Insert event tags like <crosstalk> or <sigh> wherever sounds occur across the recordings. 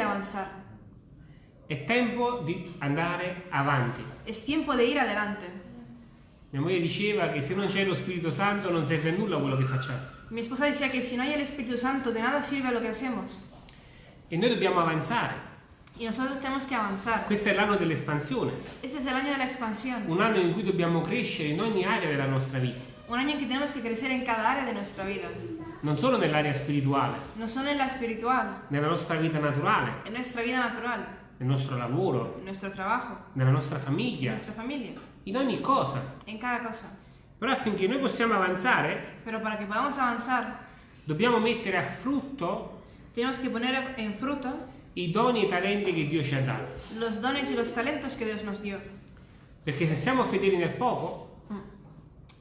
de avanzar. È tempo di andare avanti. Es tiempo de ir adelante. Mia moglie diceva che se non c'è lo Spirito Santo non serve a nulla quello che facciamo. Mi esposa decía que si no hay el Espíritu Santo, de nada sirve lo que hacemos. E noi dobbiamo avanzare. Y nosotros tenemos que avanzar. Questo è l'anno dell'espansione, Ese es el año de la expansión. un anno in cui dobbiamo crescere in ogni area della nostra vita, Un año en que tenemos que crecer en cada área de nuestra vida. Non solo nell'area spirituale, No solo en la espiritual, nella nostra vita naturale, en nuestra vida natural, nel nostro lavoro, en nuestro trabajo, nella nostra en famiglia, nuestra familia, in ogni cosa. en cada cosa. Però affinché noi possiamo avanzare, Pero para que podamos avanzar, dobbiamo mettere a frutto tenemos que poner en fruto i doni e i talenti che Dio ci ha dato. los dones y los talentos que Dios nos dio. Perché se siamo fedeli nel poco,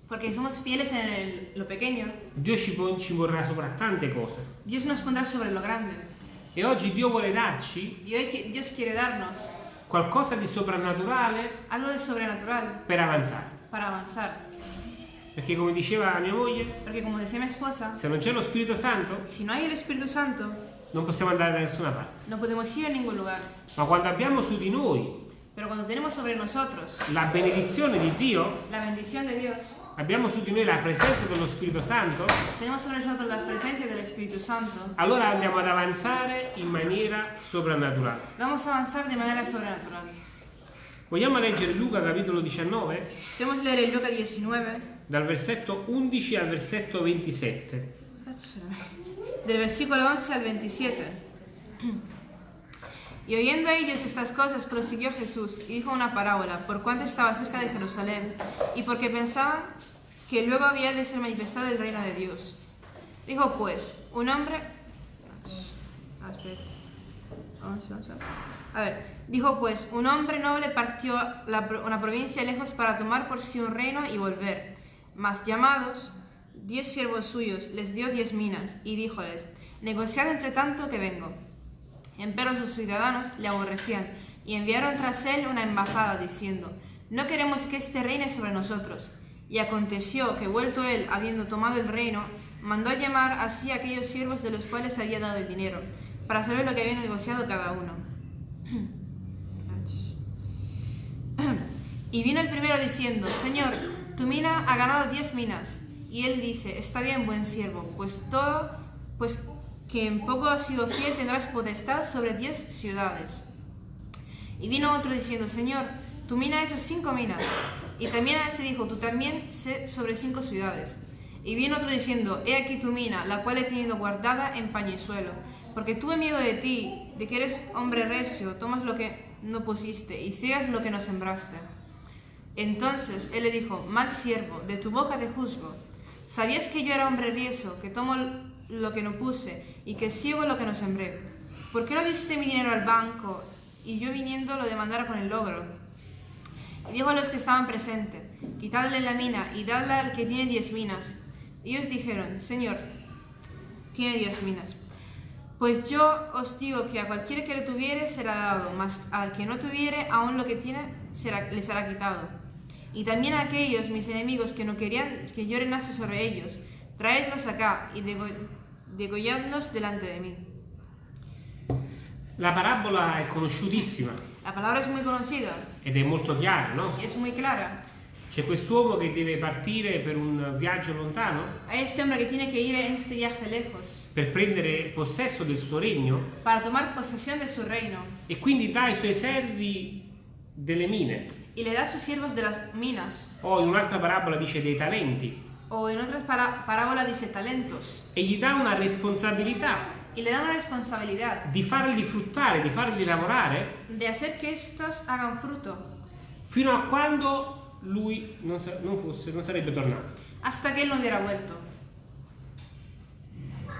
Porque somos fieles en el- lo pequeño, Dio ci, ci vorrà sopra tante cose. Dios nos pondrá sobre lo grande. E oggi Dio vuole darci Dios quiere darnos qualcosa di soprannaturale algo de sobrenatural per avanzare. para avanzar. Perché come diceva mia moglie, Porque como decía mi esposa, se non c'è lo Spirito Santo si no hay el Espíritu Santo, non possiamo andare da nessuna parte. no podemos ir a ningún lugar. Ma quando abbiamo su di noi Pero cuando tenemos sobre nosotros la benedizione di Dio, la bendición de Dios, abbiamo su di noi la presenza dello Spirito Santo, tenemos sobre nosotros la presencia del Espíritu Santo, allora andiamo ad avanzare in maniera soprannaturale. vamos a avanzar de manera sobrenatural. Vogliamo leggere Luca capitolo 19, Queremos leer el Lucas 19, dal versetto 11 al versetto 27. del versículo 11 al 27. Y oyendo ellos estas cosas, prosiguió Jesús y dijo una parábola, por cuanto estaba cerca de Jerusalén, y porque pensaban que luego había de ser manifestado el reino de Dios. Dijo pues, un hombre... A ver, dijo pues, un hombre noble partió una provincia lejos para tomar por sí un reino y volver. Mas llamados, diez siervos suyos, les dio diez minas, y díjoles, negociad entre tanto que vengo. Empero sus ciudadanos le aborrecían, y enviaron tras él una embajada, diciendo, no queremos que éste reine sobre nosotros. Y aconteció que, vuelto él, habiendo tomado el reino, mandó llamar así a aquellos siervos de los cuales había dado el dinero, para saber lo que había negociado cada uno. <clears throat> Y vino el primero diciendo, Señor, tu mina ha ganado diez minas. Y él dice, está bien, buen siervo, pues todo, pues que en poco has sido fiel tendrás potestad sobre diez ciudades. Y vino otro diciendo, Señor, tu mina ha hecho cinco minas. Y también a este dijo, tú también sé sobre cinco ciudades. Y vino otro diciendo, he aquí tu mina, la cual he tenido guardada en pañizuelo, porque tuve miedo de ti, de que eres hombre recio, tomas lo que no pusiste y sigas lo que no sembraste. Entonces él le dijo, mal siervo, de tu boca te juzgo. ¿Sabías que yo era hombre rieso, que tomo lo que no puse y que sigo lo que no sembré? ¿Por qué no diste mi dinero al banco y yo viniendo lo demandara con el logro? Y dijo a los que estaban presentes, quitadle la mina y dadla al que tiene diez minas. Ellos dijeron, Señor, tiene diez minas. Pues yo os digo que a cualquiera que lo tuviere será dado, mas al que no tuviere, aún lo que tiene será, le será quitado. Y también a aquellos mis enemigos que no querían que yo reinase sobre ellos, traedlos acá y dego- degolladlos delante de mí. La parabola è conosciutissima La palabra es muy conocida ed è molto chiara, no? es muy clara. C'è quest'uomo che deve partire per un viaggio lontano este hombre que tiene que ir en este viaje lejos per prendere possesso del suo regno para tomar posesión de su reino e quindi dà ai suoi servi delle mine. y le da a sus siervos de las minas. O in un'altra parabola dice dei talenti O en otras para- parábolas dice talentos. e gli dà una responsabilità Y le da una responsabilidad di farli fruttare, di farli lavorare de hacer que estos hagan fruto fino a quando lui non, sa- non fosse, non sarebbe tornato. hasta que él no hubiera vuelto.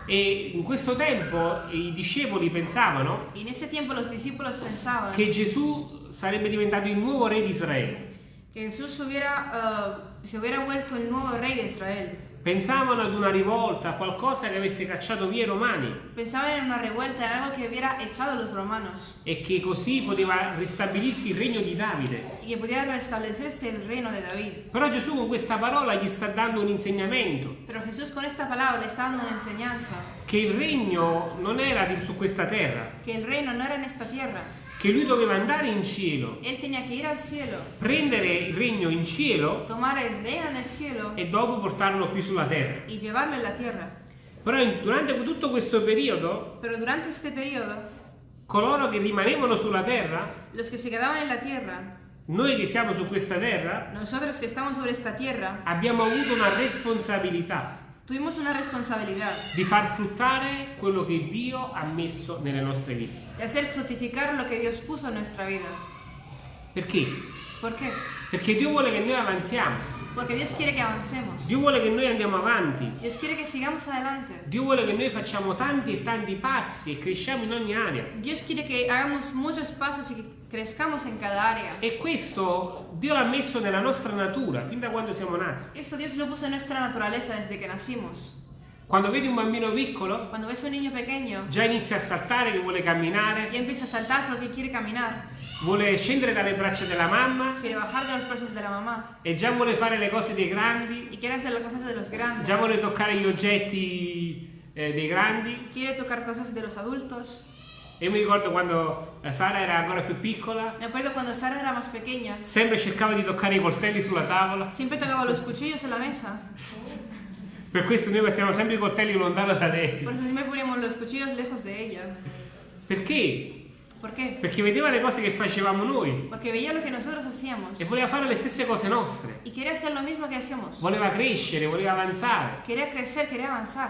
E in questo tempo i discepoli pensavano pensaban che Gesù sarebbe diventato il nuovo re di Israele. que Jesús hubiera, eh, se hubiera vuelto el nuevo rey de Israel. Pensavano ad una rivolta, a qualcosa che avesse cacciato via i romani Pensaban en una revuelta, en algo que hubiera echado los romanos e che così poteva ristabilirsi il regno di Davide. y que pudiera restablecerse el reino de David. Però Gesù con questa parola gli sta dando un insegnamento Pero Jesús con esta palabra le está dando una enseñanza che il regno non era di- su questa terra, que el reino no era en esta tierra. Che lui doveva andare in cielo, cielo, prendere il regno in cielo cielo e dopo portarlo qui sulla terra. Però durante tutto questo periodo, periodo, coloro che rimanevano sulla terra, que tierra, noi che siamo su questa terra, tierra, abbiamo avuto una responsabilità tuvimos una responsabilidad di far fruttare quello che Dio ha messo nelle nostre vite. de hacer fructificar lo que Dios puso en nuestra vida. Perché? ¿Por qué? Perché Dio vuole che noi avanziamo, Porque Dios quiere que avancemos. Dio vuole che noi andiamo avanti, Dios quiere que sigamos adelante. Dio vuole che noi facciamo tanti e tanti passi e cresciamo in ogni area. Dios quiere que hagamos muchos pasos y que crezcamos en cada área. E questo Dio l'ha messo nella nostra natura fin da quando siamo nati. Esto Dios lo puso en nuestra naturaleza desde que nacimos. Quando vedi un bambino piccolo, Cuando ves un niño pequeño, già inizia a saltare che vuole camminare, ya empieza a saltar porque quiere caminar, vuole scendere dalle braccia della mamma de los brazos de la mamá e già vuole fare le cose dei grandi, y quiere hacer las cosas de los grandes. già vuole toccare gli oggetti eh, dei grandi. Quiere tocar cosas de los adultos. Io mi ricordo quando eh, Sara era ancora più piccola, Me acuerdo cuando Sara era más pequeña, sempre cercava di toccare i coltelli sulla tavola. siempre tocaba los cuchillos en la mesa. Per questo noi mettiamo sempre i coltelli lontano da lei. Por eso siempre poníamos los cuchillos lejos de ella. Perché? ¿Por qué? Perché vedeva le cose che facevamo noi Porque veía lo que nosotros hacíamos e voleva fare le stesse cose nostre. y quería hacer lo mismo que hacíamos. Voleva crescere, voleva avanzare. Quería crecer, quería avanzar.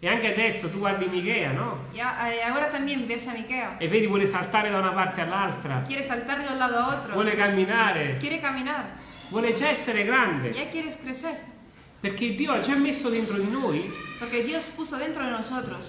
E anche adesso tu guardi Michea, no? Y eh, ahora también ves a Miquea. E vedi vuole saltare da una parte all'altra, Quiere saltar de un lado a otro. vuole camminare, Quiere caminar. vuole già essere grande. Ya quieres crecer. Perché Dio ha già messo dentro di noi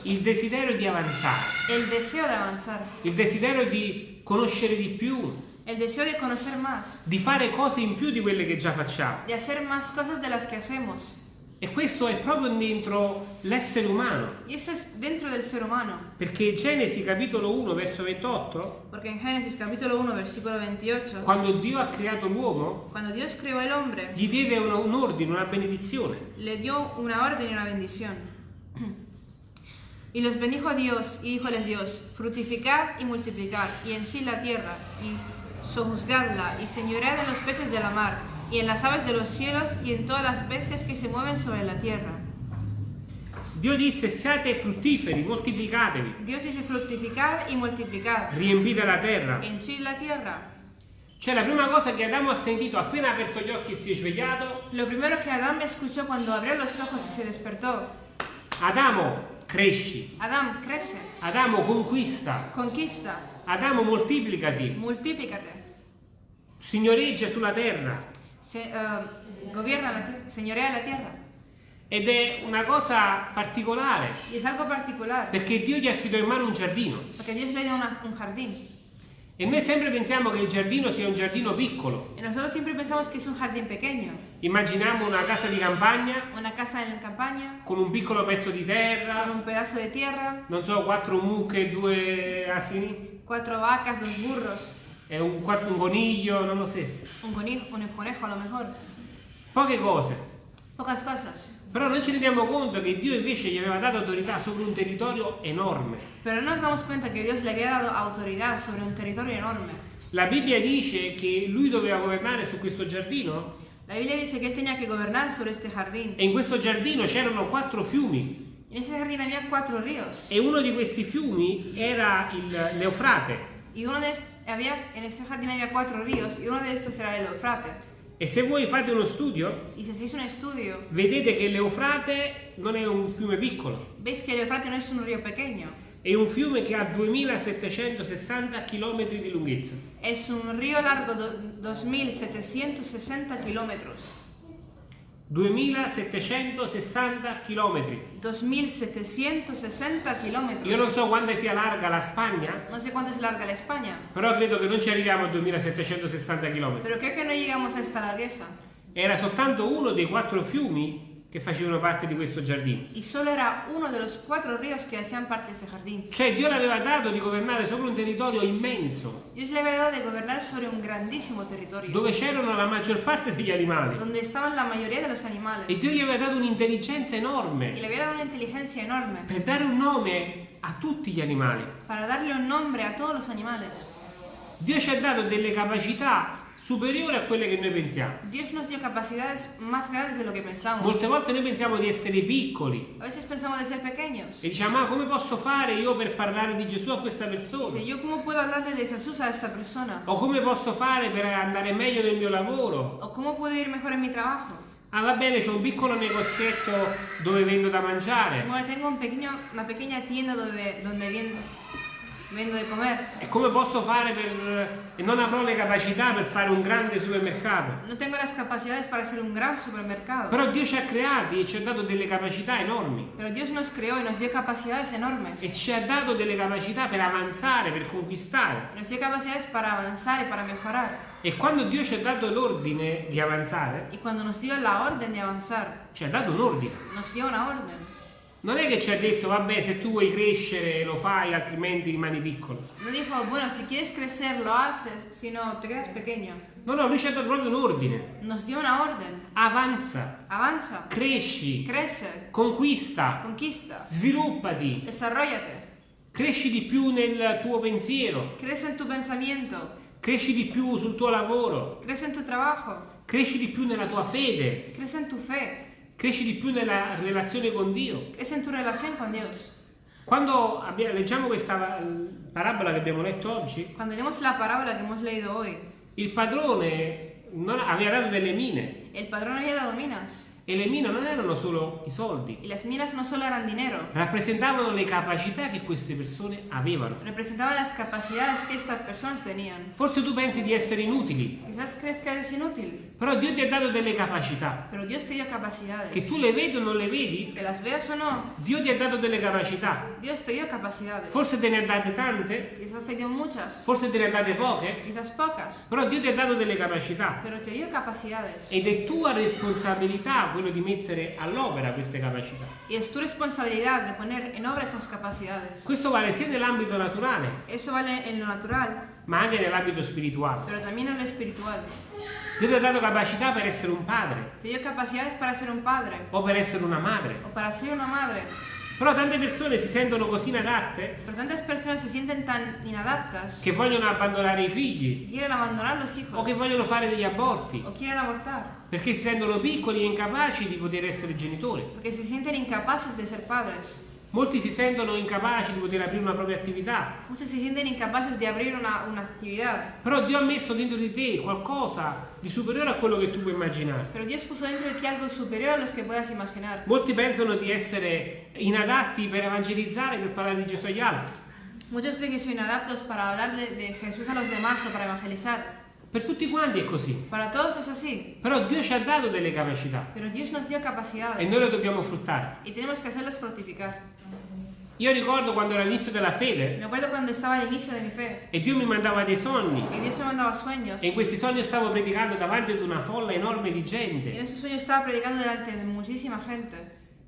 il desiderio di avanzare, el deseo de avanzar, il desiderio di conoscere di più, el deseo de conocer más, di fare cose in più di quelle che già facciamo. de hacer más cosas de las que hacemos. E questo è proprio dentro l'essere umano. Y eso es dentro del ser humano. Perché Genesi capitolo 1 verso 28, Porque en Génesis capítulo 1, versículo 28, quando Dio ha creato l'uomo, cuando Dios creó el hombre, gli diede una- un ordine, una benedizione. le dio una orden y una bendición. <clears throat> Y los bendijo Dios y díjoles Dios, fructificad y multiplicad, y en sí la tierra, y sojuzgadla, y señoread en los peces de la mar, y en las aves de los cielos, y en todas las bestias que se mueven sobre la tierra. Dio disse siate fruttiferi, moltiplicatevi, Dios dice fructificad y multiplicad, riempite la terra. henchid la tierra. Cioè la prima cosa che Adamo ha sentito appena aperto gli occhi e si è svegliato, Lo primero que Adán escuchó cuando abrió los ojos y se despertó, Adamo cresci, Adán, crece, Adamo conquista, conquista, Adamo moltiplicati, multiplícate, signoreggia sulla terra. Se, eh, gobierna la tierra, señorea la tierra. Ed è una cosa particolare, particular, perché Dio gli affidò in mano un giardino. una- un jardín. E noi sempre pensiamo che il giardino sia un giardino piccolo. Y nosotros siempre pensamos que es un jardín pequeño, Immaginiamo una casa di campagna campaña, con un piccolo pezzo di con terra, de tierra, non so, quattro mucche e due asini, cuatro vacas, dos burros, e un, un coniglio, non lo so. un conejo, un conejo a lo mejor. Poche cose. Pocas cosas. Però non ci rendiamo conto che Dio invece gli aveva dato autorità sopra un territorio enorme. Pero no nos damos cuenta que Dios le había dado autoridad sobre un territorio enorme. La Bibbia dice che lui doveva governare su questo giardino La Biblia dice que él tenía que gobernar sobre este jardín. e in questo giardino c'erano quattro fiumi En ese jardín había cuatro ríos. e uno di questi fiumi era il, l'Eufrate. Y uno de había, en ese jardín había cuatro ríos y uno de estos era el Eufrate. E se voi fate uno studio, Y si un estudio, vedete che l'Eufrate non è un fiume piccolo, veis que el Eufrate no es un río pequeño. è un fiume che ha 2760 km di lunghezza. Es un río largo de 2.760 kilómetros. 2760 km. 2.760 kilómetros. Io non so quanto sia larga la Spagna, No sé cuánto es larga la España, però credo che non ci arriviamo a 2760 km. pero creo que no llegamos a esta largueza. Era soltanto uno dei quattro fiumi che facevano parte di questo giardino. y solo era uno de los cuatro ríos que hacían parte de ese jardín. Cioè Dio le aveva dato di governare sopra un territorio immenso, Dios le había dado de gobernar sobre un grandísimo territorio, dove c'erano la maggior parte degli animali. donde estaban la mayoría de los animales, E Dio gli aveva dato un'intelligenza y enorme le había dado una inteligencia enorme per dare un nome a tutti gli animali. para darle un nombre a todos los animales. Dio ci ha dato delle capacità superiori a quelle che noi pensiamo. Dios nos dio capacidades más grandes de lo que pensamos. Molte volte noi pensiamo di essere piccoli A veces pensamos de ser pequeños. e diciamo, ma come posso fare io per parlare di Gesù a questa persona? Dice, ¿yo cómo puedo hablarle de Jesús a esta persona? O come posso fare per andare meglio nel mio lavoro? ¿O cómo puedo ir mejor en mi trabajo? Ah, va bene, c'è un piccolo negozietto dove vendo da mangiare. Bueno, tengo un pequeño, una pequeña tienda donde, donde vien- vendo de comer. E come posso fare per... e non avrò le capacità per fare un grande supermercato. No tengo las capacidades para ser un gran supermercado. Però Dio ci ha creati e ci ha dato delle capacità enormi. Pero Dios nos creó y nos dio capacidades enormes. E ci ha dato delle capacità per avanzare, per conquistare. Nos dio capacidades para avanzar y para mejorar. E quando Dio ci ha dato l'ordine di avanzare, Y cuando nos dio la orden de avanzar, ci ha dato un ordine. nos dio una orden. Non è che ci ha detto, vabbè, se tu vuoi crescere lo fai, altrimenti rimani piccolo. No dijo, bueno, si quieres crecer lo haces, si no te quedas pequeño. No, no, lui ci ha dato proprio un ordine. Nos dio una orden. Avanza, Avanza, cresci, crece, conquista, conquista, sviluppati, desarrollate, cresci di più nel tuo pensiero, crece en tu pensamiento, cresci di più sul tuo lavoro, crece en tu trabajo, cresci di più nella tua fede, crece en tu fe, cresci di più nella relazione con Dio. crece en tu relación con Dios. Quando abbia- leggiamo questa parabola che abbiamo letto oggi, Cuando leemos la parábola que hemos leído hoy, il padrone non aveva dato delle mine el padrón había dado minas. E le mine non erano solo i soldi, Y las minas no solo eran dinero, rappresentavano le capacità che queste persone avevano. representaban las capacidades que estas personas tenían. Forse tu pensi di essere inutili, Quizás crees que eres inútil, però Dio ti ha dato delle capacità pero Dios te dio che capacidades. tu le vedi o non le vedi, Que las veas o no, Dio ti ha dato delle capacità. Dios te dio capacidades. Forse te ne ha date tante, Quizás te dio muchas, forse te ne ha date poche, quizás pocas, però Dio ti ha dato delle capacità. pero te dio capacidades. Ed è tua responsabilità quello di mettere all'opera queste capacità. Y es tu responsabilidad de poner en obra esas capacidades. Questo vale sia nell'ambito naturale, Eso vale en lo natural, ma anche nell'ambito spirituale. pero también en lo espiritual. Dio ti ha dato capacità per essere un padre Te dio capacidades para ser un padre o per essere una madre. o para ser una madre. Però tante persone si sentono così inadatte tan inadaptas che vogliono abbandonare i figli o che vogliono fare degli aborti o quieren abortar perché si sentono piccoli e incapaci di poter essere genitori. porque se sienten incapaces de ser padres. Molti si sentono incapaci di poter aprire una propria attività. Muchos se sienten incapaces de abrir una, una actividad. Però Dio ha messo dentro di te qualcosa di superiore a quello che tu puoi immaginare. Pero Dios puso dentro de ti algo superior a los que puedas imaginar. Molti pensano di essere inadatti per evangelizzare, per parlare di Gesù agli altri. Muchos creen que son inadaptos para hablar de, de Jesús a los demás o para evangelizar. Per tutti quanti è così. Para todos es así. Però Dio ci ha dato delle capacità Pero Dios nos dio e noi le dobbiamo fruttare. y tenemos que hacerlas fructificar. Io ricordo quando era l'inizio della fede de fe e Dio mi mandava dei sogni e in questi sogni stavo predicando davanti ad una folla enorme di gente.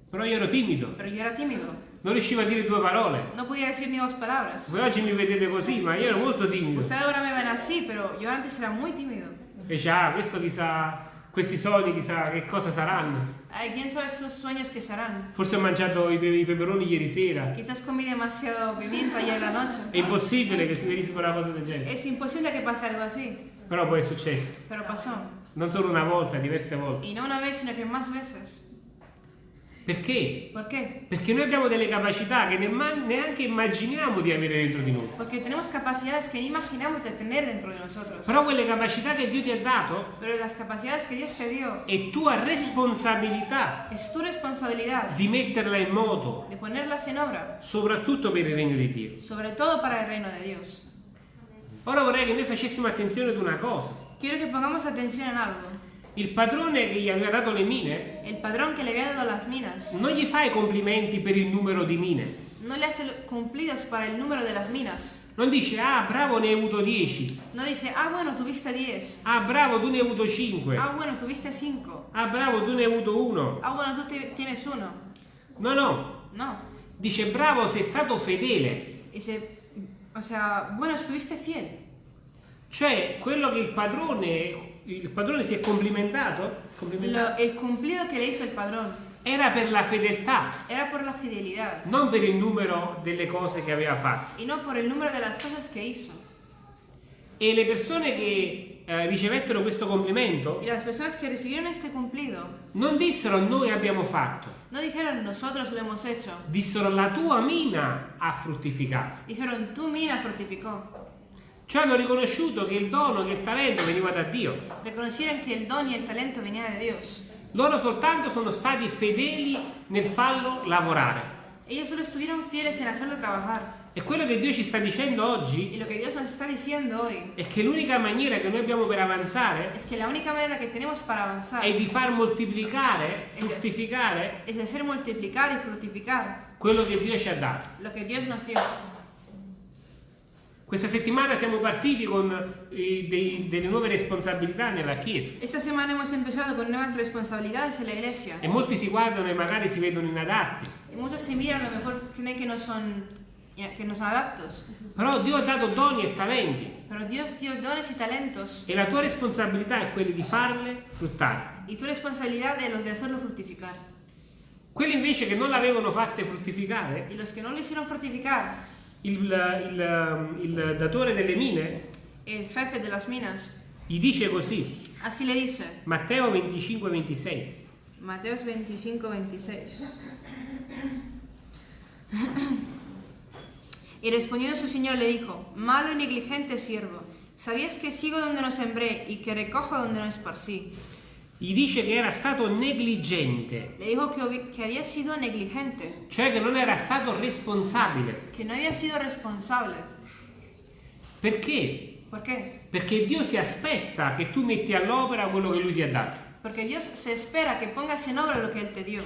Però io ero timido, Pero yo era tímido. Non riuscivo a dire due parole. No podía decir ni dos palabras. Voi oggi mi vedete così, ma io ero molto timido. Ustedes ahora me ven así, pero yo antes era muy tímido. Invece, ah, questo chissà, questi sogni chissà che cosa saranno. Ay, ¿Quién sabe esos sueños que se harán? Forse ho mangiato i, pe- i peperoni ieri sera. Quizás comí demasiado pimiento ayer en la noche. È impossibile che si verifichi una cosa del genere. Es imposible que pase algo así, Però poi è successo. pero pasó. Non solo una volta, diverse volte. Y no una vez, sino que más veces. Perché? Perché noi abbiamo delle capacità che neanche immaginiamo di avere dentro di noi. Porque tenemos capacidades que ni imaginamos de tener dentro de nosotros. Però quelle capacità che Dio ti ha dato Pero las capacidades que Dios te dio è tua responsabilità es tu responsabilidad di metterla in moto, de ponerlas en obra, soprattutto per il regno di Dio. sobre todo para el reino de Dios. Ora vorrei che noi facessimo attenzione ad una cosa. Quiero que pongamos atención en algo. Il padrone che gli aveva dato le mine El padrón que le había dado las minas non gli fa i complimenti per il numero di mine, no le hace cumplidos para el número de las minas, Non dice, ah bravo ne hai avuto 10, No dice, ah, bueno, tuviste 10. ah bravo tu ne hai avuto 5, Ah, bueno, tuviste 5. ah bravo tu ne hai avuto 1. Ah, bueno, te- tienes uno. No, no, No. dice bravo sei stato fedele. Dice, o sea, bueno, estuviste fiel. Cioè quello che il padrone, il padrone si è complimentato, complimentato, Lo- el cumplido que le hizo el padrón era per la fedeltà, era por la fidelidad non per il numero delle cose che aveva fatto. y no por el número de las cosas que hizo. E le persone che eh, ricevettero questo complimento Y las personas que recibieron este cumplido non dissero noi abbiamo fatto, no dijeron nosotros lo hemos hecho, dissero la tua mina ha fruttificato. dijeron tu mina fructificó. Cioè hanno riconosciuto che il dono, che il talento veniva da Dio. Reconocieron que el don y el talento venía de Dios. Loro soltanto sono stati fedeli nel farlo lavorare. Ellos solo estuvieron fieles en hacerlo trabajar. E quello che Dio ci sta dicendo oggi hoy è che l'unica maniera che noi abbiamo per avanzare es que la única manera que tenemos para avanzar è di far moltiplicare, fruttificare es de hacer multiplicar y fructificar quello che Dio ci ha dato. lo que Dios nos dio. Questa settimana siamo partiti con eh, dei- delle nuove responsabilità nella Chiesa Esta semana hemos empezado con nuevas responsabilidades en la iglesia. e molti si guardano e magari si vedono inadatti, Y muchos se miran, a lo mejor creen que no son, que no son adaptos. però Dio ha dato doni e talenti Pero Dios dio dones y talentos. e la tua responsabilità è quella di farle fruttare. Y tu responsabilidad es de hacerlo fructificar. Quelli invece che non l'avevano fatte fruttificare, Y los que no lo hicieron fructificar, il, il- il datore delle mine el jefe de las minas, gli dice così, así le dice. Matteo 25-26. Mateos 25, 26. Y respondiendo su señor le dijo, malo y negligente siervo, ¿sabías que sigo donde no sembré y que recojo donde no esparcí? Gli dice che era stato negligente, Le dijo que, que había sido negligente, cioè che non era stato responsabile. que no había sido responsable. Perché? ¿Por qué? Perché Dio si aspetta che tu metti all'opera quello che Lui ti ha dato. Porque Dios se espera que pongas en obra lo que Él te dio.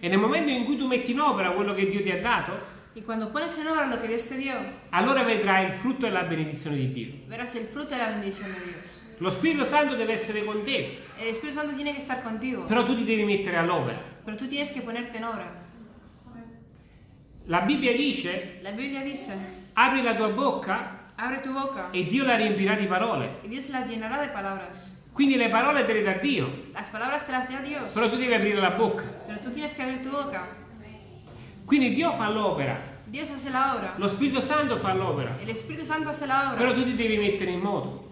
E nel momento in cui tu metti in opera quello che Dio ti ha dato, Y cuando pones en obra lo que Dios te dio, allora vedrai il frutto e la benedizione di Dio. verás el fruto de la bendición de Dios. Lo Spirito Santo deve essere con te, El Espíritu Santo tiene que estar contigo, però tu ti devi mettere all'opera. pero tú tienes que ponerte en obra. La Bibbia dice, La Biblia dice, apri la tua bocca tu boca e Dio la riempirà di parole. y Dios la llenará de palabras. Quindi le parole te le dà Dio, Las palabras te las da Dios, però tu devi aprire la bocca. pero tú tienes que abrir tu boca. Quindi Dio fa l'opera, lo Spirito Santo fa l'opera, però tu ti devi mettere in moto.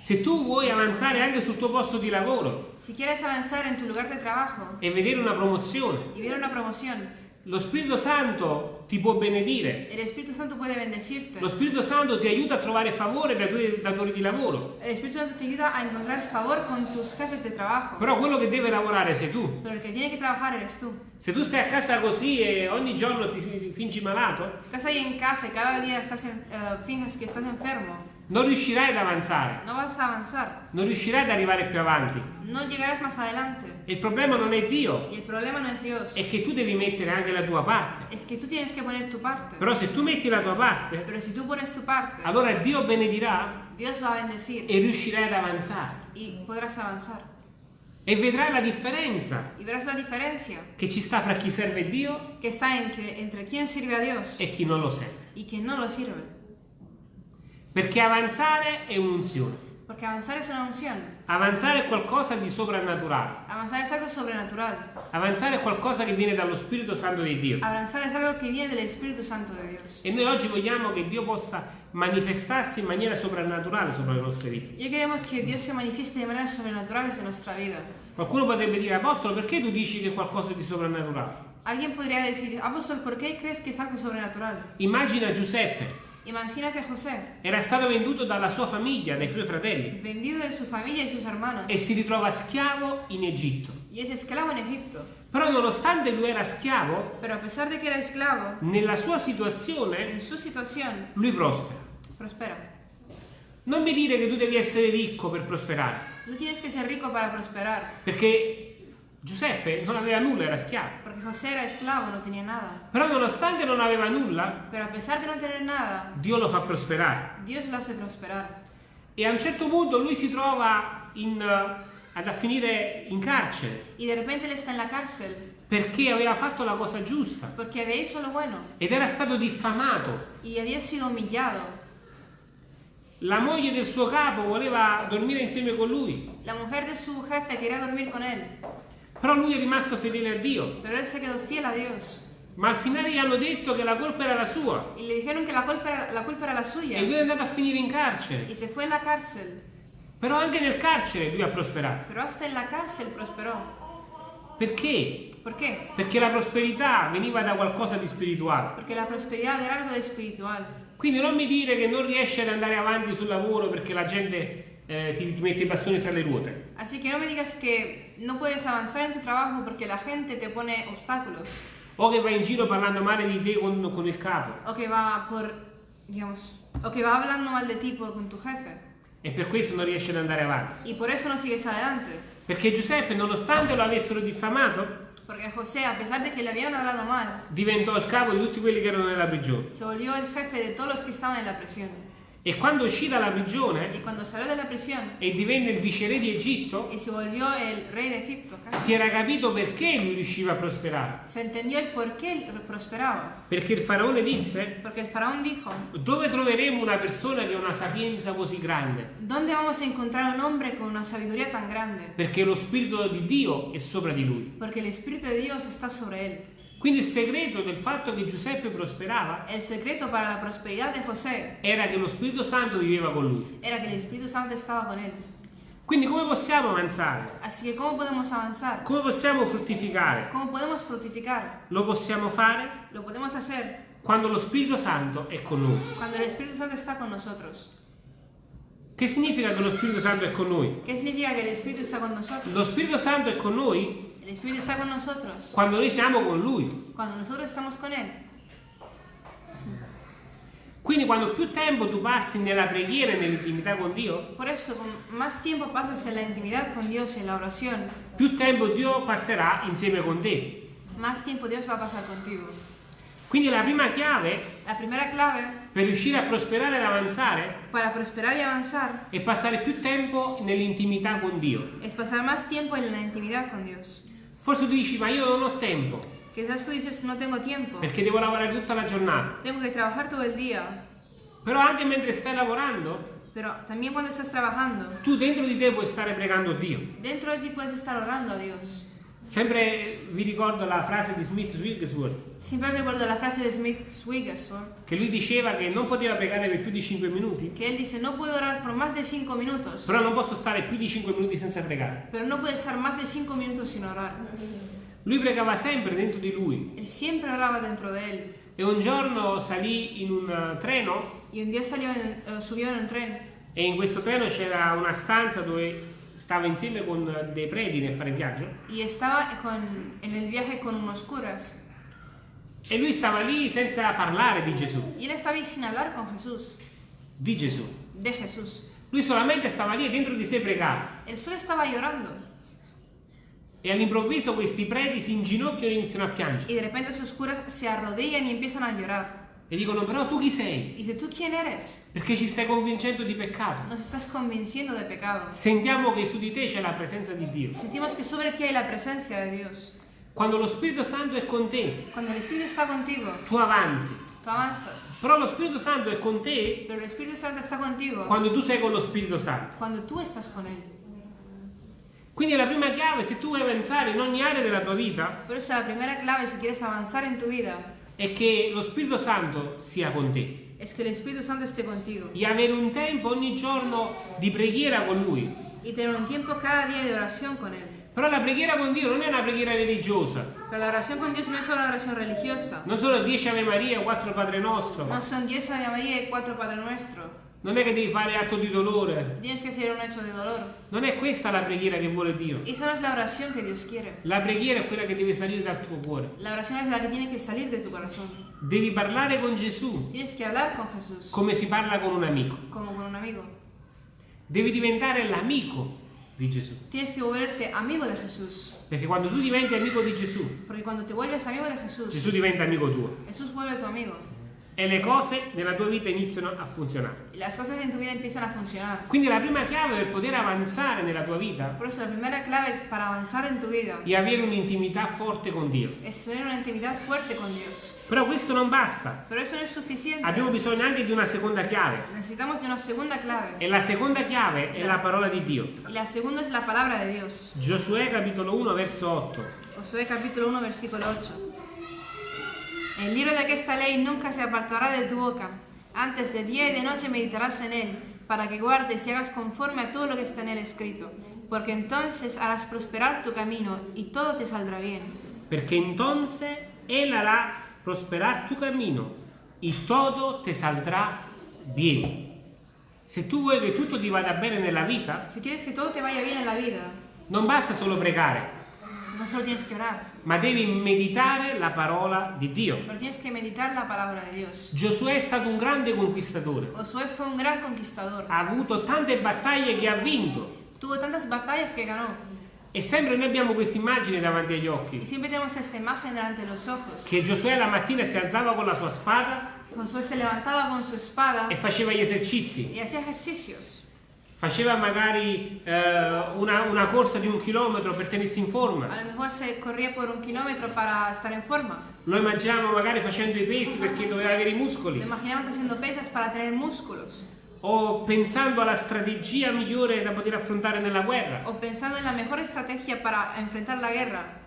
Se tu vuoi avanzare anche sul tuo posto di lavoro Si quieres avanzar en tu lugar de trabajo e vedere una promozione, y ver una promoción, lo Spirito Santo ti può benedire. el Espíritu Santo puede bendecirte. Lo Spirito Santo ti aiuta a trovare favore dai tuoi datori di lavoro. El Espíritu Santo te ayuda a encontrar favor con tus jefes de trabajo, Però quello che deve lavorare sei tu. pero el que tiene que trabajar eres tú. Se tu stai a casa così e ogni giorno ti fingi malato, estás ahí en casa y cada día estás en- eh, finges que estás enfermo, non riuscirai ad avanzare, no vas a avanzar, non riuscirai ad arrivare più avanti. no llegarás más adelante. Il problema non è Dio, Y el problema no es Dios, è che tu devi mettere anche la tua parte. es que tú tienes que poner tu parte. Però se tu metti la tua parte, Pero si tú pones tu parte, allora Dio benedirà Dios va a bendecir e riuscirai ad avanzare. y podrás avanzar. E vedrai la differenza la che ci sta fra chi serve Dio que está en que, entre quién sirve a Dios e chi non lo serve. y quien no lo sirve. Perché avanzare è un'unzione. Porque avanzar es una unción. Avanzare è qualcosa di soprannaturale. Avanzar es algo sobrenatural. Avanzare è qualcosa che viene dallo Spirito Santo di Dio. Avanzar es algo que viene del Espíritu Santo de Dios. E noi oggi vogliamo che Dio possa manifestarsi in maniera soprannaturale sopra le nostre vite. Y hoy queremos que Dios se manifieste de maneras sobrenaturales en nuestra vida. Qualcuno potrebbe dire, Apostolo, perché tu dici che è qualcosa di soprannaturale? Alguien podría decir, apóstol, ¿por qué crees que es algo sobrenatural? Immagina Giuseppe, Imagínate José, era stato venduto dalla sua famiglia, dai suoi fratelli, vendido de su familia y sus hermanos, e si ritrova schiavo in Egitto. y es esclavo en Egipto. Però nonostante lui era schiavo, Pero a pesar de que era esclavo, nella sua situazione en su situación lui prospera. prospera. Non mi dire che tu devi essere ricco per prosperare, No tienes que ser rico para prosperar, perché Giuseppe non aveva nulla, era schiavo. Porque José era esclavo, no tenía nada. Però nonostante non aveva nulla, Pero a pesar de no tener nada, Dio lo fa prosperare. Dios lo hace prosperar. E a un certo punto lui si trova in, eh, ad a finire in carcere Y de repente él está en la cárcel perché aveva fatto la cosa giusta porque había hecho lo bueno ed era stato diffamato. y había sido humillado. La moglie del suo capo voleva dormire insieme con lui, La mujer de su jefe quería dormir con él, però lui è rimasto fedele a Dio. pero él se quedó fiel a Dios. Ma al finale gli hanno detto che la colpa era la sua Y le dijeron que la culpa era la, culpa era la suya. e lui è andato a finire in carcere. Y se fue en la cárcel. Però anche nel carcere lui ha prosperato. Pero hasta en la cárcel prosperó. Perché? ¿Por qué? Perché la prosperità veniva da qualcosa di spirituale. Porque la prosperidad era algo de espiritual. Quindi non mi dire che non riesci ad andare avanti sul lavoro perché la gente eh, ti, ti mette i bastoni fra le ruote. Así que no me digas que no puedes avanzar en tu trabajo porque la gente te pone obstáculos. O che vai in giro parlando male di te con, con il capo. O que va por, digamos, o que va hablando mal de ti por- con tu jefe. E per questo non riesci ad andare avanti. Y por eso no sigues adelante. Perché Giuseppe, nonostante lo avessero diffamato, Porque José, a pesar de que le habían hablado mal, diventò il capo di tutti quelli che erano nella prigione. se volvió el jefe de todos los que estaban en la prisión. E quando uscì dalla prigione Y cuando salió de la prisión e divenne il viceré di Egitto, y se volvió el rey de Egipto, casi, si era capito perché lui riusciva a prosperare. se entendió el por qué él prosperaba. Perché il faraone disse, Porque el faraón dijo, dove troveremo una persona che ha una sapienza così grande? ¿dónde vamos a encontrar un hombre con una sabiduría tan grande? Perché lo Spirito di Dio è sopra di lui. Porque el Espíritu de Dios está sobre él. Quindi il segreto del fatto che Giuseppe prosperava El secreto para la prosperidad de José era che lo Spirito Santo viveva con lui. era que el Espíritu Santo estaba con él. Quindi come possiamo avanzare? Así que ¿cómo podemos avanzar? Come possiamo fruttificare? ¿Cómo podemos fructificar? Lo possiamo fare Lo podemos hacer quando lo Spirito Santo è con noi. cuando el Espíritu Santo está con nosotros. Che significa che lo Spirito Santo è con noi? ¿Qué significa que el Espíritu está con nosotros? Lo Spirito Santo è con noi El Espíritu está con nosotros quando noi siamo con Lui. cuando nosotros estamos con Él. Quindi quando più tempo tu passi nella preghiera e nell'intimità con Dio, Por eso, con más tiempo pasas en la intimidad con Dios, en la oración, più tempo Dio passerà insieme con te. más tiempo Dios va a pasar contigo. Quindi la prima chiave La primera clave per riuscire a prosperare ed avanzare para prosperar y avanzar è passare più tempo nell'intimità con Dio. es pasar más tiempo en la intimidad con Dios. Forse tu dici, ma io non ho tempo, Quizás tú dices, no tengo tiempo, perché devo lavorare tutta la giornata. tengo que trabajar todo el día, Però anche mentre stai lavorando, pero también cuando estás trabajando, tu dentro di te puoi stare pregando Dio. dentro de ti puedes estar orando a Dios. Sempre vi ricordo la frase di Smith Wigglesworth, Siempre recuerdo la frase de Smith Wigglesworth, che lui diceva che non poteva pregare per più di 5 minuti, que él dice, no puedo orar por más de cinco minutos, però non posso stare più di 5 minuti senza pregare. pero no puede estar más de cinco minutos sin orar. Lui pregava sempre dentro di lui. Él siempre oraba dentro de él. e un giorno salì in un eh, treno. Y un en- eh, subió en un tren. E in questo treno c'era una stanza dove stava insieme con dei preti nel fare viaggio y estaba con- en el viaje con unos curas. e lui stava lì senza parlare di Gesù, Y él estaba ahí sin hablar con Jesús, di Gesù. de Jesús. Lui solamente stava lì e dentro di sé pregava. Él solo estaba llorando. E all'improvviso questi preti si inginocchiano e iniziano a piangere. Y de repente esos curas se arrodillan y empiezan a llorar. E dicono, però tu chi sei? Dice, ¿tú quién eres? Perché ci stai convincendo di peccato. Nos estás convenciendo de pecado. Sentiamo che su di te c'è la presenza di Dio. Sentimos que sobre ti hay la presencia de Dios. Quando lo Spirito Santo è con te, Cuando el Espíritu está contigo, tu avanzi. tú avanzas. Però lo Spirito Santo è con te Pero el Espíritu Santo está contigo quando tu sei con lo Spirito Santo. cuando tú estás con Él. Quindi la prima chiave, se tu vuoi avanzare in ogni area della tua vita, Por eso la primera clave si quieres avanzar en tu vida è che lo Spirito Santo sia con te. es que el Espíritu Santo esté contigo. E avere un tempo ogni giorno di preghiera con Lui. Y tener un tiempo cada día de oración con Él. Però la preghiera con Dio non è una preghiera religiosa. Pero la oración con Dios no es solo una oración religiosa. Non sono 10 Ave Maria, 4 Padre Nostro. No son 10 Ave María y 4 Padre Nuestro. Non è che devi fare atto di dolore. Tienes que hacer un hecho de dolor. Non è questa la preghiera che vuole Dio. Esa no es la oración que Dios quiere. La preghiera è quella che deve salire dal tuo cuore. La oración es la que tiene que salir de tu corazón. Devi parlare con Gesù Tienes que hablar con Jesús come si parla con un amico. como con un amigo. Devi diventare l'amico di Gesù. Tienes que volverte amigo de Jesús. Perché quando tu diventi amico di Gesù, Porque cuando te vuelves amigo de Jesús, Gesù diventa amico tuo Jesús vuelve tu amigo. E le cose nella tua vita iniziano a funzionare. Las cosas en tu vida empiezan a funcionar. Quindi la prima chiave per poter avanzare nella tua vita Por eso la primera clave para avanzar en tu vida è avere un'intimità forte con Dio. es tener una intimidad fuerte con Dios. Però questo non basta. Pero eso no es suficiente. Abbiamo bisogno anche di una seconda chiave. Necesitamos de una segunda clave. E la seconda chiave è la parola di Dio. Y la segunda es la palabra de Dios. Giosuè capitolo 1 verso 8. Josué capítulo 1 versículo 8. El libro de esta ley nunca se apartará de tu boca. Antes de día y de noche meditarás en él, para que guardes y hagas conforme a todo lo que está en él escrito. Porque entonces harás prosperar tu camino y todo te saldrá bien. Perché entonces Él hará prosperar tu camino y todo te saldrá bien. Se tu vuoi che tutto ti vada bene nella vita, Si quieres que todo te vaya bien en la vida, non basta solo pregare, no solo tienes que orar, ma devi meditare la parola di Dio. pero tienes que meditar la palabra de Dios. Giosuè è stato un grande conquistatore, Josué fue un gran conquistador. ha avuto tante battaglie che ha vinto Tuvo tantas batallas que ganó. e sempre noi abbiamo questa immagine davanti agli occhi, che Giosuè la mattina si alzava con la sua spada Josué se levantaba con su espada e faceva gli esercizi. Faceva magari eh, una, una corsa di un chilometro per tenersi in A forma. lo mejor se corría por un kilómetro para estar en forma. Lo immaginiamo magari facendo i pesi perché doveva avere i Lo muscoli. imaginamos haciendo pesas para tener músculos. O pensando alla strategia migliore da poter affrontare nella guerra. O pensando en la mejor estrategia para enfrentar la guerra.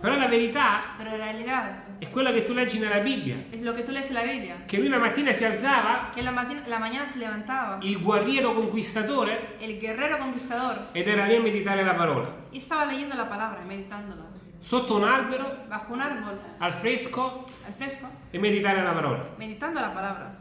Però la verità Pero en realidad è quella che tu leggi nella Bibbia. es lo que tú lees en la Biblia. Che lui la mattina si alzava, Que la, mati- la mañana se levantaba il guerriero conquistatore, el guerrero conquistador ed era lì a meditare la parola. y estaba leyendo la palabra, meditándola. Sotto un albero, Bajo un árbol, al fresco, al fresco, e meditare la parola. meditando la palabra.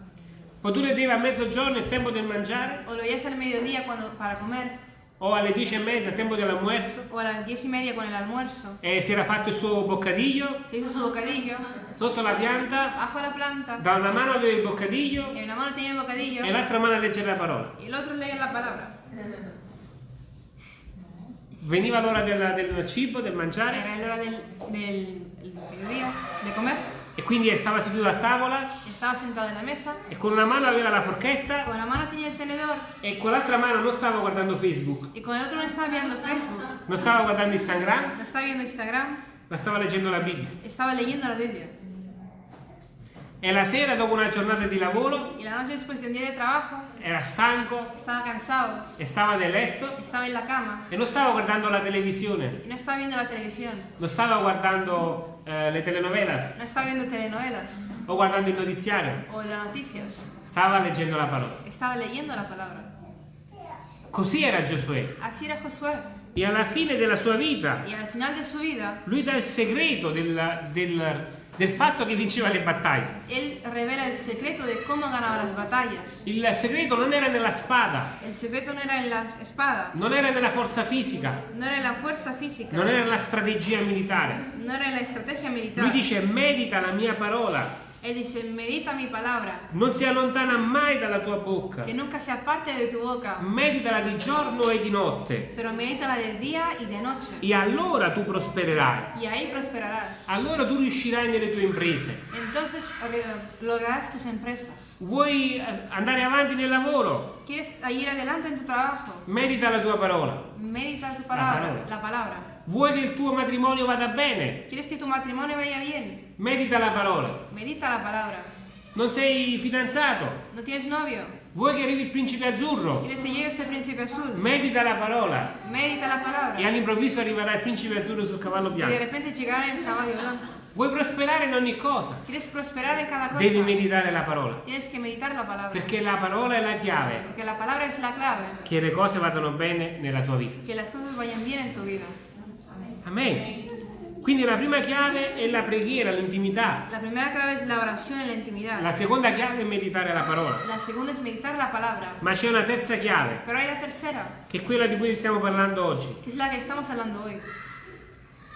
Poi tu leggevi a mezzogiorno il tempo del mangiare, O lo leías al mediodía cuando, para comer. O alle dieci e mezza il tempo dell'almuerzo, O a las diez y media con el almuerzo. e si era fatto il suo boccadiglio Se hizo su bocadillo. sotto la pianta, Bajo la planta. da una mano aveva il boccadiglio En una mano tenía el bocadillo. e l'altra mano a leggere la parola. Y el otro leía la palabra. Veniva l'ora del, del cibo, del mangiare, Era la hora del, del el mediodía, de comer. E quindi stava seduto a tavola Estaba sentado en la mesa. e con una mano aveva la forchetta Con la mano tenía el tenedor. e con l'altra mano non stava guardando Facebook, Y con el otro no estaba mirando Facebook. non stava guardando Instagram, No estaba viendo Instagram. ma stava leggendo la Bibbia. Estaba leyendo la Biblia. E la sera, dopo una giornata di lavoro, Y la noche después de un día de trabajo, era stanco estaba cansado. stava nel letto Estaba en la cama. e non stava guardando la televisione, Y no estaba viendo la televisión. non stava guardando eh, le telenovelas No estaba viendo telenovelas. o guardando il notiziario, O las noticias. stava leggendo la parola. Estaba leyendo la palabra. Così era Giosuè. Así era Josué. E alla fine della sua vita, de vida, lui dà il segreto del, del- del fatto che vinceva le battaglie. él revela el secreto de cómo ganaba las batallas. Il segreto non era nella spada, El secreto no era en la espada, non era nella forza fisica, no era la fuerza física, non era nella strategia militare. no era la estrategia militar. Lui dice medita la mia parola, Él dice, medita mi palabra, non si allontana mai dalla tua bocca. que nunca se aparte de tu boca, Meditala di giorno e di notte pero medítala de día y de noche, e allora tu prospererai. y ahí prosperarás. Allora tu riuscirai nelle tue imprese. Entonces re- lograrás tus empresas. Vuoi eh, andare avanti nel lavoro? ¿Quieres ir adelante en tu trabajo? Medita la tua parola. Medita tu palabra, palabra. la palabra. Vuoi che il tuo matrimonio vada bene? ¿Quieres que tu matrimonio vaya bien? Medita la parola. Medita la palabra. Non sei fidanzato? ¿No tienes novio? Vuoi che arrivi il principe azzurro? ¿Quieres que llegue este príncipe azul? Medita la parola. Medita la E palabra. all'improvviso arriverà il principe azzurro sul cavallo Y de bianco. repente llegará el caballo blanco. Vuoi prosperare in ogni cosa? Devi meditare la parola. La. Perché la parola è la chiave la palabra es la clave. che le cose vadano bene nella tua vita. Amen. Quindi la prima chiave è la preghiera, l'intimità. La clave es la oración en la seconda chiave è meditare la parola. La segunda es meditar la palabra. Ma c'è una terza chiave, Pero hay la tercera, che è quella di cui stiamo parlando oggi. que es la que estamos hablando hoy.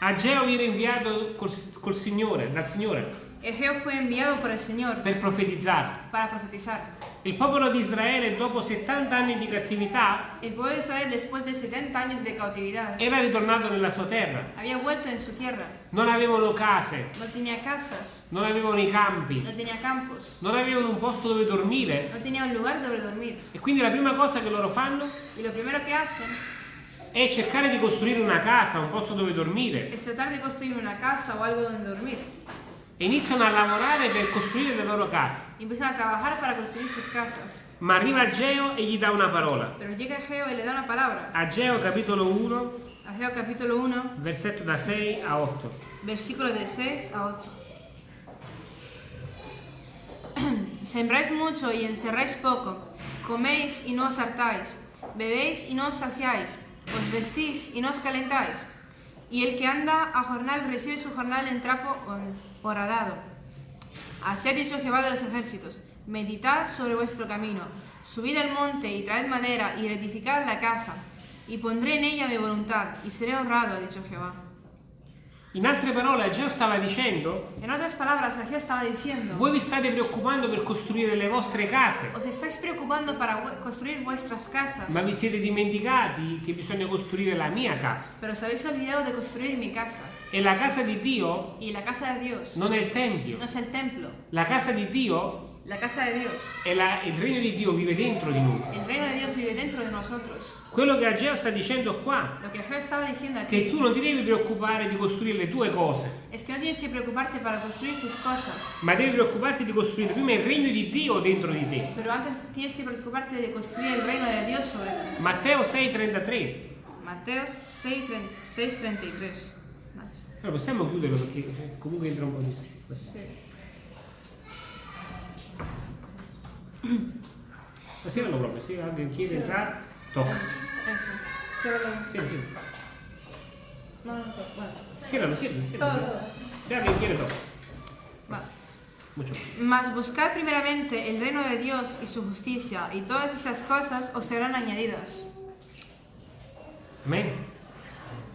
Ageo viene inviato col, col Signore, dal Signore, Egeo fue enviado por el Señor per profetizzare. para profetizar. Il popolo di Israele dopo 70 anni di cattività El pueblo de Israel, después de 70 años de cautividad, era ritornato nella sua terra. había vuelto en su tierra. Non avevano case, No tenía casas, non avevano i campi, no tenía campos, non avevano un posto dove dormire. no tenía un lugar donde dormir. E quindi la prima cosa che loro fanno Y lo primero que hacen è cercare di costruire una casa, un posto dove dormire. es tratar de construir una casa o algo donde dormir. E iniziano a lavorare per costruire le loro case. Empiezan a trabajar para construir sus casas. Ma arriva Ageo e gli dà una parola. Pero llega Geo y le da una palabra. Ageo capitolo 1, Ageo capítulo 1, versetto da 6 a 8. versículo de 6 a 8. <clears throat> Sembráis mucho y encerráis poco, coméis y no os hartáis, bebéis y no os saciáis, os vestís y no os calentáis. Y el que anda a jornal recibe su jornal en trapo horadado. Así ha dicho Jehová de los ejércitos, meditad sobre vuestro camino, subid al monte y traed madera y edificad la casa, y pondré en ella mi voluntad, y seré honrado, ha dicho Jehová. In altre parole, Ageo stava dicendo, En otras palabras, Ageo estaba diciendo, voi vi state preoccupando per costruire le vostre case, os estáis preocupando para construir vuestras casas, ma vi siete dimenticati che bisogna costruire la mia casa. pero os habéis olvidado de construir mi casa. E la casa di Dio Y la casa de Dios non è il Tempio. no es el templo, La casa di Dio la casa de Dios. la- il regno di Dio vive dentro di noi. El reino de Dios vive dentro de nosotros. Quello che Ageo sta dicendo qua, Lo que Ageo estaba diciendo che aquí tu non ti devi preoccupare di costruire le tue cose, es que no tienes que preocuparte para construir tus cosas, ma devi preoccuparti di costruire prima il regno di Dio dentro di te. pero antes tienes que preocuparte de construir el reino de Dios sobre ti. Matteo 6:33. Mateos 6.33. Nacho. Allora possiamo chiuderlo perché comunque entra un po' di... Sí. Stasera proprio, se alguien chiede entrare, tocca. Eso. Ciérralo. Sì, sì. No, no, no. Bueno. Ciérralo, ciérralo, ciérralo. todo. Se alguien quiere, toca. Va. Mucho. Mas buscad primeramente el reino de Dios y su justicia, y todas estas cosas os serán añadidas. Amen.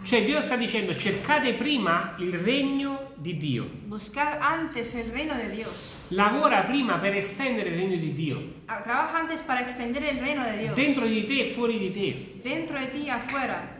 Cioè Dio sta dicendo cercate prima il regno di Dio. Buscad antes el reino de Dios. Lavora prima per estendere il regno di Dio. Ah, Trabaja antes para extender el reino de Dios. Dentro di te e fuori di te. Dentro de ti afuera.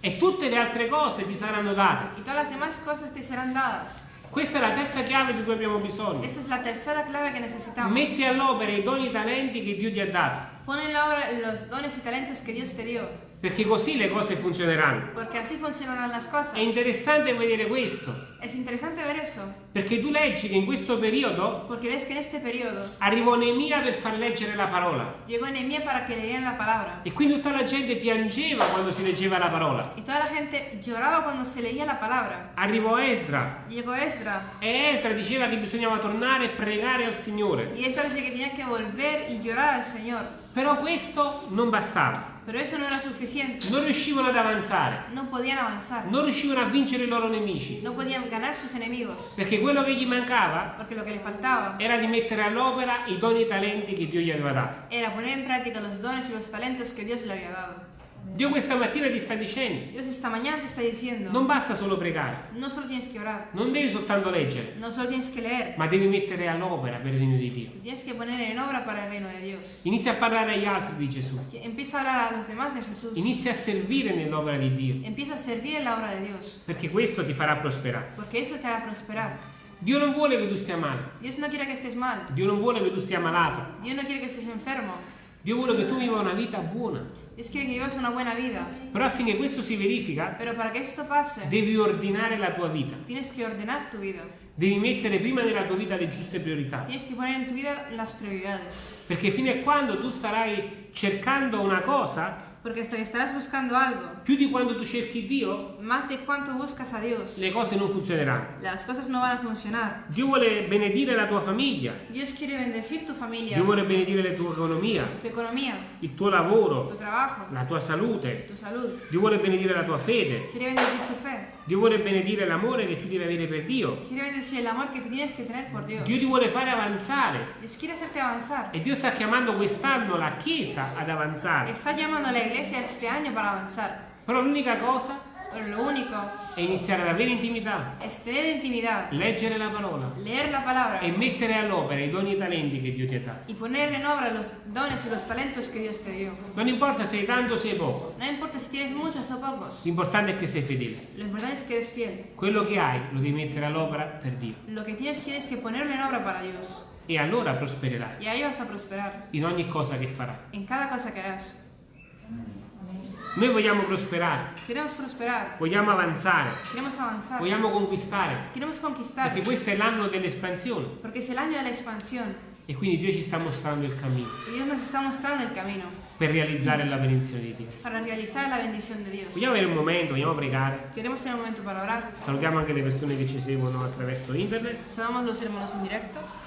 E tutte le altre cose ti saranno date. Y todas las demás cosas te serán dadas. Questa è la terza chiave di cui abbiamo bisogno. Esa es la tercera clave que necesitamos. Metti all'opera i doni e i talenti che Dio ti ha dato. Pon en la obra los dones y talentos que Dios te dio. Perché così le cose funzioneranno. Porque así funcionarán las cosas. È interessante vedere questo. Es interesante ver eso. Perché tu leggi che in questo periodo Porque ves que en este periodo arrivò Neemia per far leggere la parola. llegó Nehemías para que leyeran la palabra. E quindi tutta la gente piangeva quando si leggeva la parola. Y toda la gente lloraba cuando se leía la palabra. Arrivò Esdra Llegó Esdra. e Esdra diceva che bisognava tornare e pregare al Signore. Y Esdra dice que tenía que volver y llorar al Señor. Però questo non bastava. Pero eso no era suficiente. Non riuscivano ad avanzare. No podían avanzar. Non riuscivano a vincere i loro nemici. No podían ganar sus enemigos. Perché quello che gli mancava que era di mettere all'opera i doni e i talenti che Dio gli aveva dato. era poner en práctica los dones y los talentos que Dios le había dado. Dio questa mattina ti sta dicendo, Dios esta mañana te está diciendo, non basta solo pregare, no solo tienes que orar, non devi soltanto leggere, no solo tienes que leer, ma devi mettere all'opera per il regno di Dio. tienes que poner en obra para el reino de Dios. Inizia a parlare agli altri di Gesù. Empieza a hablar a los demás de Jesús. Inizia a servire nell'opera di Dio, Empieza a servir en la obra de Dios, perché questo ti farà prosperare. porque eso te hará prosperar. Dio non vuole che tu stia male, Dios no quiere que estés mal, Dio non vuole che tu stia malato, Dios no quiere que estés enfermo, Dio vuole che tu viva una vita buona. Dios quiere que vivas una buena vida. Però affinché questo si verifica, Pero para que esto pase, devi ordinare la tua vita, tienes que ordenar tu vida, devi mettere prima nella tua vita le giuste priorità. tienes que poner en tu vida las prioridades. Perché fino a quando tu starai cercando una cosa, Porque hasta que estarás buscando algo, più di quando tu cerchi Dio, más de cuánto buscas a Dios, le cose non funzioneranno. las cosas no van a funcionar. Dio vuole benedire la tua famiglia, Dios quiere bendecir tu familia, Dio vuole benedire la tua economia, tu economía, il tuo tu lavoro, trabajo, la tua salute. tu salud. Dio vuole benedire la tua fede, Quiere bendecir tu fe. Dio vuole benedire l'amore che tu devi avere per Dio. Quiere bendecir el amor que tú tienes que tener por Dios. Dio ti vuole fare avanzare Dios quiere hacerte avanzar. e Dio sta chiamando quest'anno la Chiesa ad avanzare. Está llamando a la iglesia este año para avanzar. Però l'unica cosa Pero lo único è iniziare ad avere intimità, es tener intimidad, leggere la parola leer la palabra e mettere all'opera i doni e i talenti che Dio ti ha dato. y poner en obra los dones y los talentos que Dios te dio. Non importa se hai tanto o sei poco, No importa si tienes muchos o pocos, l'importante è che sei fedele. lo importante es que eres fiel. Quello che hai lo devi mettere all'opera per Dio Lo que tienes tienes que ponerlo en obra para Dios e allora prospererai y ahí vas a prosperar in ogni cosa che farai. en cada cosa que harás. Noi vogliamo prosperare, vogliamo avanzare, vogliamo conquistare, perché questo è l'anno dell'espansione. E quindi Dio ci sta mostrando il cammino. Per realizzare la benedizione di Dio. Vogliamo avere un momento, vogliamo pregare. Salutiamo anche le persone che ci seguono attraverso internet. Saludamos los hermanos en directo.